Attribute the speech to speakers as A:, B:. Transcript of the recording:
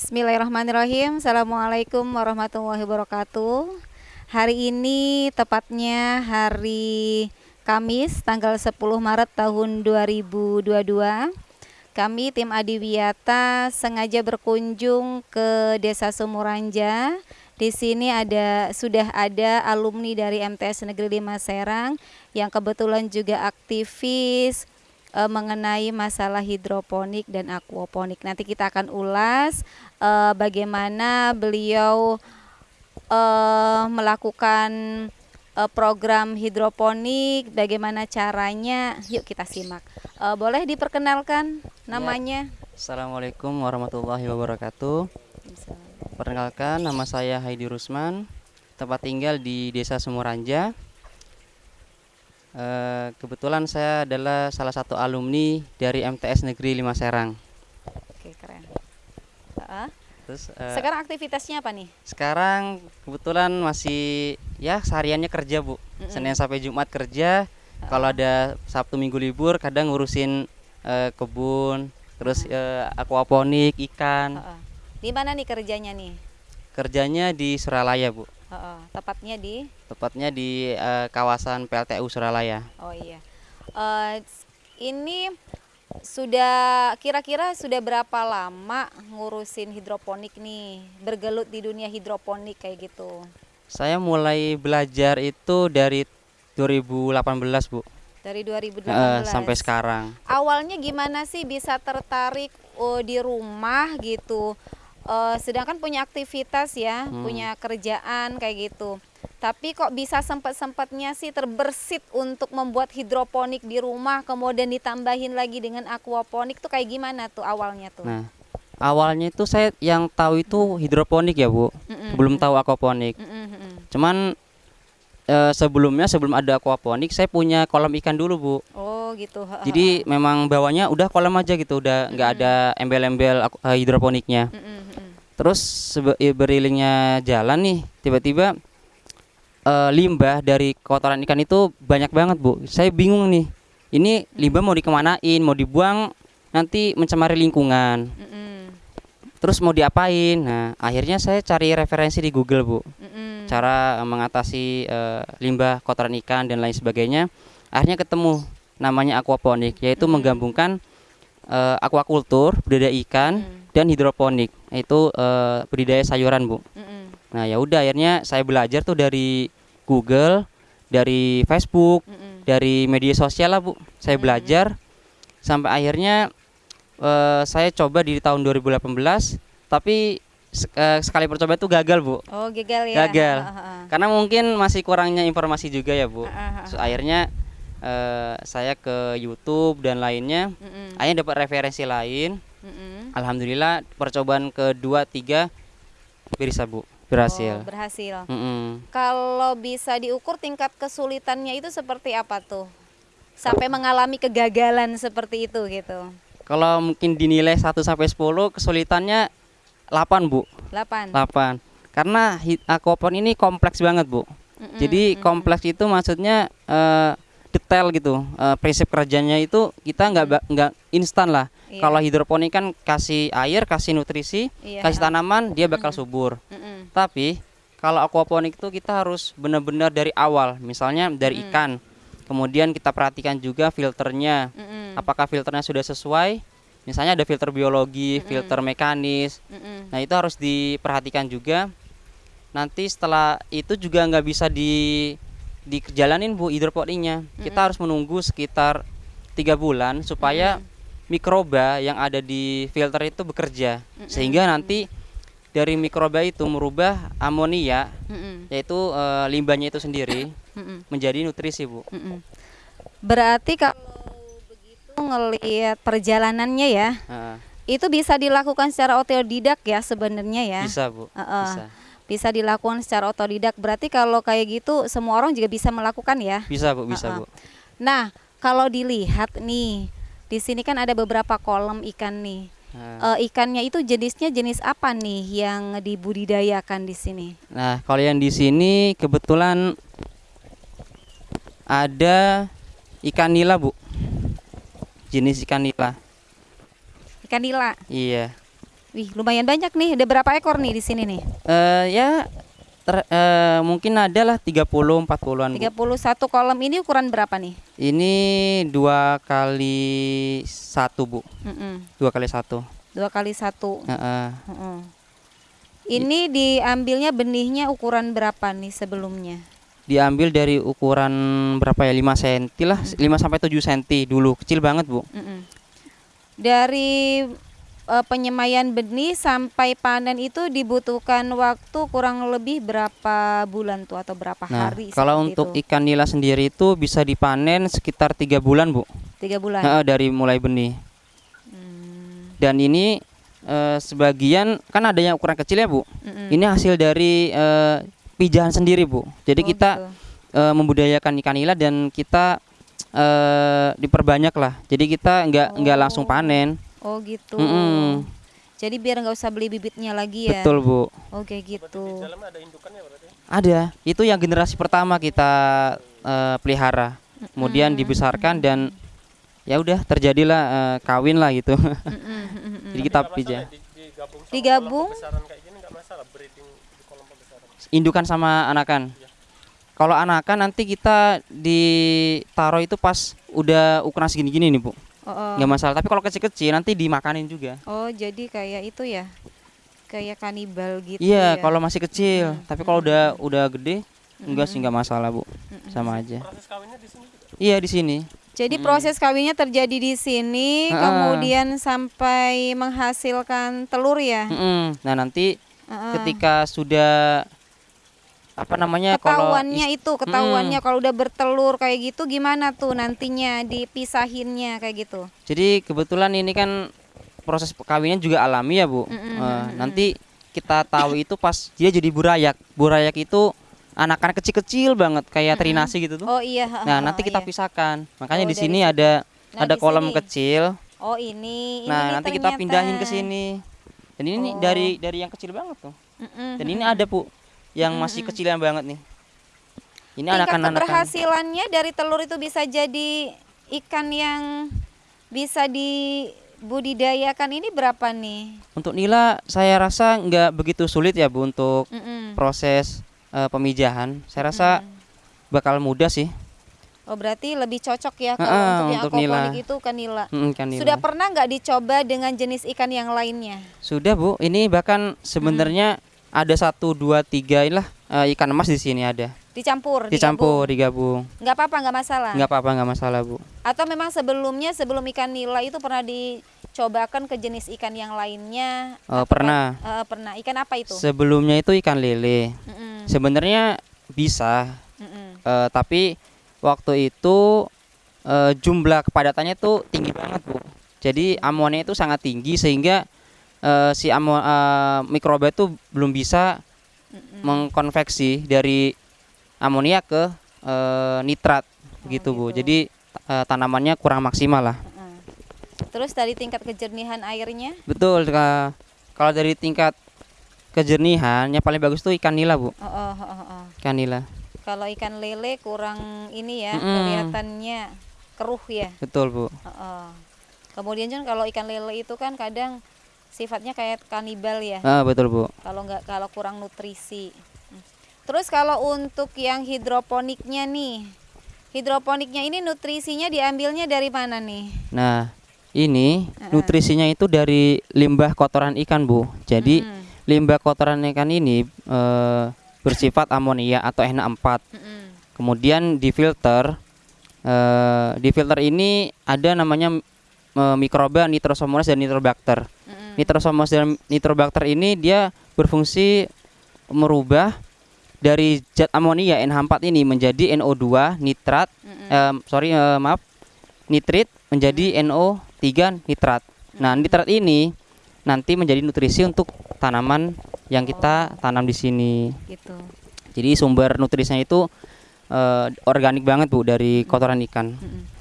A: Bismillahirrahmanirrahim. Assalamualaikum warahmatullahi wabarakatuh. Hari ini tepatnya hari Kamis tanggal 10 Maret tahun 2022. Kami tim Adiwiyata sengaja berkunjung ke Desa Sumuranja. Di sini ada sudah ada alumni dari MTS Negeri 5 Serang yang kebetulan juga aktivis uh, mengenai masalah hidroponik dan aquaponik. Nanti kita akan ulas uh, bagaimana beliau uh, melakukan uh, program hidroponik, bagaimana caranya. Yuk kita simak. Uh, boleh diperkenalkan namanya? Ya.
B: Assalamualaikum warahmatullahi wabarakatuh. Perkenalkan nama saya Haidi Rusman, tempat tinggal di Desa Sumuranja, Uh, kebetulan saya adalah salah satu alumni dari MTS Negeri 5 Serang.
A: Oke keren. Uh, Terus uh, sekarang aktivitasnya apa nih?
B: Sekarang kebetulan masih ya sehariannya kerja bu, mm -mm. Senin sampai Jumat kerja. Uh. Kalau ada Sabtu Minggu libur, kadang ngurusin uh, kebun, terus uh, aquaponik, ikan. Uh, uh.
A: Di mana nih kerjanya nih?
B: Kerjanya di Suralaya bu.
A: Uh, tepatnya di?
B: Tepatnya di uh, kawasan PLTU Suralaya.
A: Oh iya. Uh, ini sudah kira-kira sudah berapa lama ngurusin hidroponik nih, bergelut di dunia hidroponik kayak gitu?
B: Saya mulai belajar itu dari 2018 bu.
A: Dari 2018 uh,
B: sampai sekarang.
A: Awalnya gimana sih bisa tertarik oh, di rumah gitu? Uh, sedangkan punya aktivitas ya, hmm. punya kerjaan kayak gitu. Tapi kok bisa sempat-sempatnya sih terbersit untuk membuat hidroponik di rumah, kemudian ditambahin lagi dengan aquaponik tuh kayak gimana tuh awalnya tuh?
B: Nah, awalnya itu saya yang tahu itu hidroponik ya bu, mm -mm. belum tahu aquaponik. Mm -mm. Cuman uh, sebelumnya sebelum ada aquaponik saya punya kolam ikan dulu bu.
A: Oh gitu.
B: Jadi memang bawahnya udah kolam aja gitu, udah nggak mm -mm. ada embel-embel uh, hidroponiknya. Mm -mm terus berilingnya jalan nih tiba-tiba uh, limbah dari kotoran ikan itu banyak banget bu saya bingung nih ini limbah mau dikemanain mau dibuang nanti mencemari lingkungan mm -mm. terus mau diapain nah akhirnya saya cari referensi di Google bu mm -mm. cara mengatasi uh, limbah kotoran ikan dan lain sebagainya akhirnya ketemu namanya aquaponik yaitu mm -mm. menggabungkan uh, aquakultur budidaya ikan mm -mm dan hidroponik itu uh, budidaya sayuran bu. Mm -hmm. Nah ya udah akhirnya saya belajar tuh dari Google, dari Facebook, mm -hmm. dari media sosial lah bu. Saya mm -hmm. belajar sampai akhirnya uh, saya coba di tahun 2018, tapi uh, sekali percoba itu gagal bu.
A: Oh gagal ya.
B: Gagal. Uh, -huh. Karena mungkin masih kurangnya informasi juga ya bu. Uh, -huh. so, akhirnya uh, saya ke YouTube dan lainnya, mm -hmm. akhirnya dapat referensi lain Mm-hmm. Alhamdulillah percobaan kedua tiga bisa bu berhasil.
A: Oh, berhasil. Mm-hmm. Kalau bisa diukur tingkat kesulitannya itu seperti apa tuh? Sampai mengalami kegagalan seperti itu gitu.
B: Kalau mungkin dinilai 1 sampai 10 kesulitannya 8 bu.
A: 8.
B: 8. Karena aquapon ini kompleks banget bu. Mm-hmm. Jadi kompleks itu maksudnya uh, detail gitu. Uh, prinsip kerjanya itu kita nggak nggak instan lah Iya. Kalau hidroponik kan kasih air, kasih nutrisi, iya. kasih tanaman, dia bakal mm -hmm. subur. Mm -hmm. Tapi kalau aquaponik itu kita harus benar-benar dari awal, misalnya dari mm. ikan. Kemudian kita perhatikan juga filternya. Mm -hmm. Apakah filternya sudah sesuai? Misalnya ada filter biologi, mm -hmm. filter mekanis. Mm -hmm. Nah, itu harus diperhatikan juga. Nanti setelah itu juga nggak bisa di dijalanin Bu hidroponiknya. Mm -hmm. Kita harus menunggu sekitar tiga bulan supaya mm -hmm mikroba yang ada di filter itu bekerja mm -mm. sehingga nanti dari mikroba itu merubah amonia mm -mm. yaitu e, limbahnya itu sendiri mm -mm. menjadi nutrisi bu. Mm -mm.
A: Berarti kalau begitu ngelihat perjalanannya ya, uh. itu bisa dilakukan secara otodidak ya sebenarnya ya.
B: Bisa bu. Uh -uh. Bisa.
A: Bisa dilakukan secara otodidak. Berarti kalau kayak gitu semua orang juga bisa melakukan ya?
B: Bisa bu, bisa uh -uh. bu.
A: Nah kalau dilihat nih di sini kan ada beberapa kolam ikan nih. Nah. Uh, ikannya itu jenisnya jenis apa nih yang dibudidayakan di sini?
B: Nah, kalau yang di sini kebetulan ada ikan nila, Bu. Jenis ikan nila.
A: Ikan nila.
B: Iya.
A: Wih, lumayan banyak nih. Ada berapa ekor nih di sini nih?
B: Eh ya ter- eh, mungkin ada lah 30 40-an. Bu.
A: 31 kolam ini ukuran berapa nih?
B: Ini dua kali satu bu,
A: Mm-mm.
B: dua kali satu.
A: Dua kali satu.
B: Heeh.
A: Mm-mm. Ini diambilnya benihnya ukuran berapa nih sebelumnya?
B: Diambil dari ukuran berapa ya 5 cm lah, 5 sampai 7 cm dulu, kecil banget bu.
A: Mm-mm. Dari eh, penyemaian benih sampai panen itu dibutuhkan waktu kurang lebih berapa bulan tuh atau berapa
B: Nah,
A: hari?
B: kalau untuk
A: itu?
B: ikan nila sendiri itu bisa dipanen sekitar tiga bulan bu,
A: tiga bulan.
B: Heeh, dari mulai benih.
A: Hmm,
B: Dan ini eh, sebagian kan ada yang ukuran kecil ya bu.
A: mm-mm.
B: Ini hasil dari eh, pijahan sendiri bu. Jadi
A: Oh,
B: kita
A: gitu.
B: eh, membudayakan ikan nila dan kita eh, diperbanyak lah. Jadi kita nggak nggak langsung
A: Oh.
B: panen.
A: Oh gitu.
B: Mm-mm.
A: Jadi biar nggak usah beli bibitnya lagi ya.
B: Betul bu.
A: Oke gitu.
B: Ada. Itu yang generasi pertama kita eh, pelihara. Kemudian dibesarkan dan ya udah terjadilah eh, kawin lah gitu.
A: Mm-mm, mm-mm.
B: Jadi kita pijah.
A: Digabung.
B: Indukan sama anakan. Kalau anakan nanti kita ditaruh itu pas udah ukuran segini-gini nih bu,
A: Oh, oh.
B: nggak masalah. Tapi kalau kecil-kecil nanti dimakanin juga.
A: Oh, jadi kayak itu ya. Kayak kanibal gitu
B: Iya,
A: ya.
B: kalau masih kecil. Tapi kalau udah udah gede, enggak sih nggak masalah bu, sama aja. Iya di sini.
A: Jadi proses kawinnya terjadi di sini,
B: Ah.
A: kemudian sampai menghasilkan telur ya.
B: Mm-mm. Nah nanti
A: Heeh.
B: ketika sudah apa namanya kalau
A: Ketahuannya
B: is-
A: itu, ketahuannya kalau udah bertelur kayak gitu gimana tuh nantinya dipisahinnya kayak gitu.
B: jadi kebetulan ini kan proses kawinnya juga alami ya bu.
A: Mm-mm,
B: Eh,
A: mm-mm.
B: nanti kita tahu itu pas dia jadi burayak. Burayak itu anakan kecil-kecil banget kayak terinasi gitu tuh.
A: Oh iya.
B: Nah
A: heeh,
B: nanti kita
A: iya.
B: pisahkan. Makanya
A: Oh,
B: di sini ada
A: Nah,
B: ada kolam
A: sini.
B: kecil.
A: Oh ini. ini
B: Nah
A: nih
B: nanti kita
A: ternyata.
B: pindahin ke sini. Dan ini
A: Oh.
B: dari dari yang kecil banget tuh.
A: Mm-mm,
B: Dan ini ada bu yang masih kecilan banget nih. Ini
A: Tingkat
B: anakan-anakan.
A: keberhasilannya dari telur itu bisa jadi ikan yang bisa dibudidayakan ini berapa nih?
B: Untuk nila saya rasa nggak begitu sulit ya bu untuk
A: Mm-mm.
B: proses eh, pemijahan. Saya rasa bakal mudah sih.
A: Oh berarti lebih cocok ya kalau
B: Heeh,
A: untuk yang
B: untuk nila.
A: itu ikan nila.
B: Mm, ikan nila.
A: Sudah pernah nggak dicoba dengan jenis ikan yang lainnya?
B: Sudah bu. Ini bahkan sebenarnya ada satu dua tiga lah eh, ikan emas di sini ada.
A: Dicampur,
B: Dicampur digabung.
A: digabung. Nggak apa-apa, nggak masalah.
B: Nggak apa-apa nggak masalah bu.
A: Atau memang sebelumnya sebelum ikan nila itu pernah dicobakan ke jenis ikan yang lainnya?
B: Eh, pernah.
A: Eh, pernah. Ikan apa itu?
B: Sebelumnya itu ikan lele.
A: Mm-mm,
B: Sebenarnya bisa,
A: mm-mm.
B: eh, tapi waktu itu eh, jumlah kepadatannya tuh tinggi banget bu. Jadi amonnya itu sangat tinggi sehingga eh, si amo eh, mikroba itu belum bisa
A: Mm-mm.
B: mengkonveksi dari amonia ke eh, nitrat begitu bu.
A: gitu.
B: Jadi eh, tanamannya kurang maksimal lah.
A: Mm. Terus dari tingkat kejernihan airnya?
B: Betul. Ka- Kalau dari tingkat kejernihan yang paling bagus tuh ikan nila bu.
A: Oh, oh, oh, oh, oh.
B: Ikan nila.
A: Kalau ikan lele kurang ini ya,
B: Mm-mm.
A: kelihatannya keruh ya.
B: Betul bu.
A: Oh, oh. Kemudian John kalau ikan lele itu kan kadang sifatnya kayak kanibal ya.
B: Ah, betul bu.
A: Kalau nggak kalau kurang nutrisi. Hmm. Terus kalau untuk yang hidroponiknya nih, hidroponiknya ini nutrisinya diambilnya dari mana nih?
B: Nah, ini
A: Heeh.
B: nutrisinya itu dari limbah kotoran ikan, Bu. Jadi,
A: Mm-mm.
B: limbah kotoran ikan ini eh, bersifat amonia atau NH4.
A: Mm-mm.
B: Kemudian difilter. Eh, di filter ini ada namanya eh, mikroba Nitrosomonas dan Nitrobacter. Nitrosomonas dan Nitrobacter ini dia berfungsi merubah dari zat amonia NH4 ini menjadi NO2 nitrat
A: Mm-mm.
B: em, sorry eh, maaf nitrit menjadi NO3 nitrat. Nah nitrat ini nanti menjadi nutrisi untuk tanaman yang kita tanam di sini.
A: Gitu.
B: Jadi sumber nutrisinya itu eh, organik banget bu dari kotoran ikan.
A: Mm-mm.